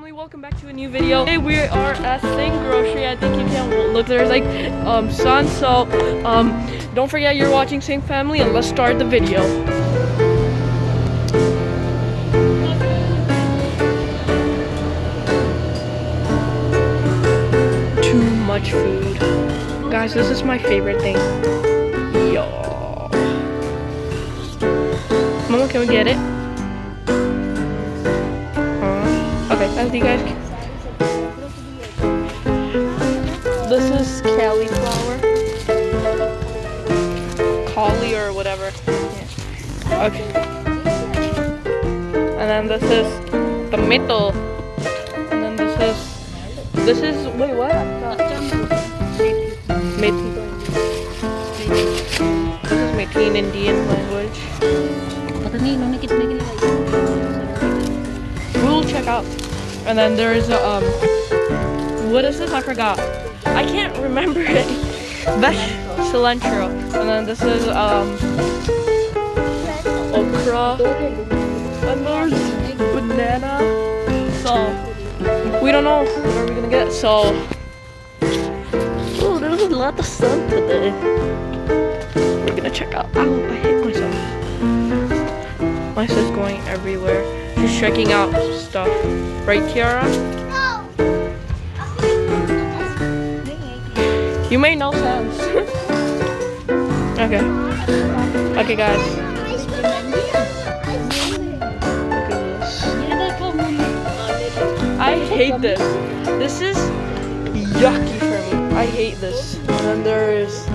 family, welcome back to a new video. Today we are at Sing Grocery. I think you can look there's like um sun. So um don't forget you're watching Sing Family and let's start the video. Too much food. Guys, this is my favorite thing. Yo. Mama, can we get it? healthy, guys. This is cauliflower. Collie or whatever. Okay. And then this is the middle. And then this is this is wait what? Methi. This is Methi in Indian language. We'll check out. And then there's a, um, what is this? I forgot. I can't remember it. Vesh cilantro. And then this is, um, okra. And there's banana. So, we don't know what are we gonna get. So, oh, there's a lot of sun today. We're gonna check out. Ow, I hit myself. My sis going everywhere who's checking out stuff. Right, Kiara? No. You made no sense. okay. Okay, guys. I hate this. This is yucky for me. I hate this. And then there is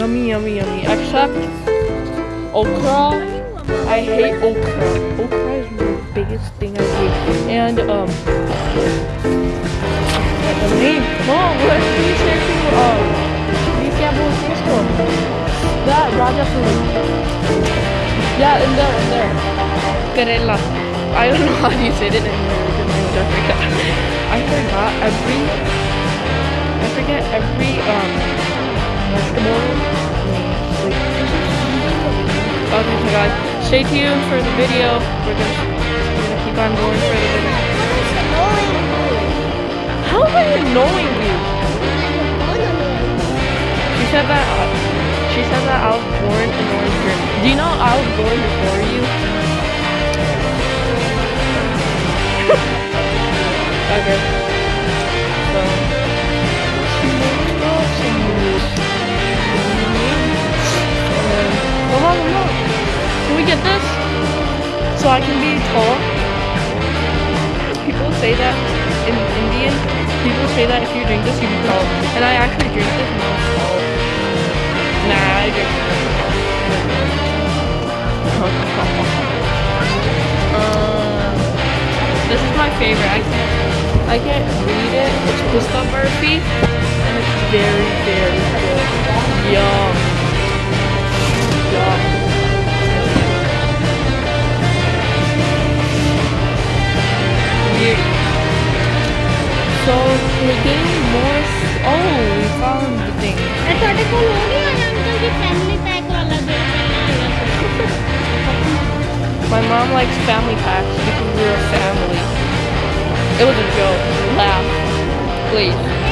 yummy, yummy, yummy. Except okra. I hate okra. Okra is the biggest thing I hate. And um, the name. What do you to um? Beef Gamble Cisco? That Raja food. Yeah, in there, in there. Karela. I don't know how you say it in American language. I forgot. I forgot every. I forget every um vegetable. Okay, so guys, stay tuned for the video. We're gonna, we're gonna keep on going for the video. How am I annoying you? She said that. She said that I was born in Orange Do you know I was born before you? okay. Get this? So I can be tall? People say that in Indian, people say that if you drink this, you be tall. And I actually drink this and I was tall. Nah, I drink uh, This is my favorite. I can't, I can't read it. It's Gustav Murphy, and it's very, very good. Yum. more. Oh, we found the thing. I thought it was family pack My mom likes family packs because we're a family. It was a joke. Laugh. Please.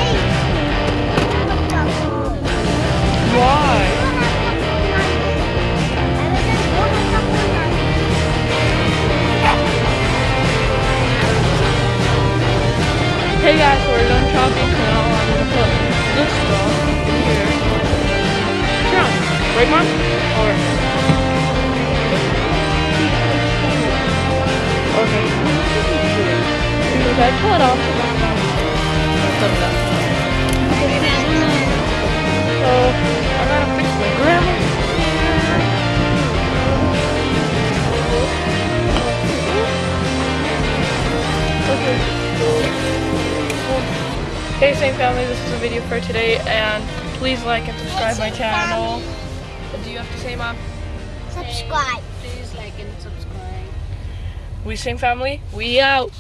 Right, mom? Or okay. Okay, pull it off. It. So I gotta fix my grandma. Okay. Hey, same family. This is a video for today, and please like and subscribe my channel. Do you have to say, mom? Subscribe. Please like and subscribe. We Sing family. We out.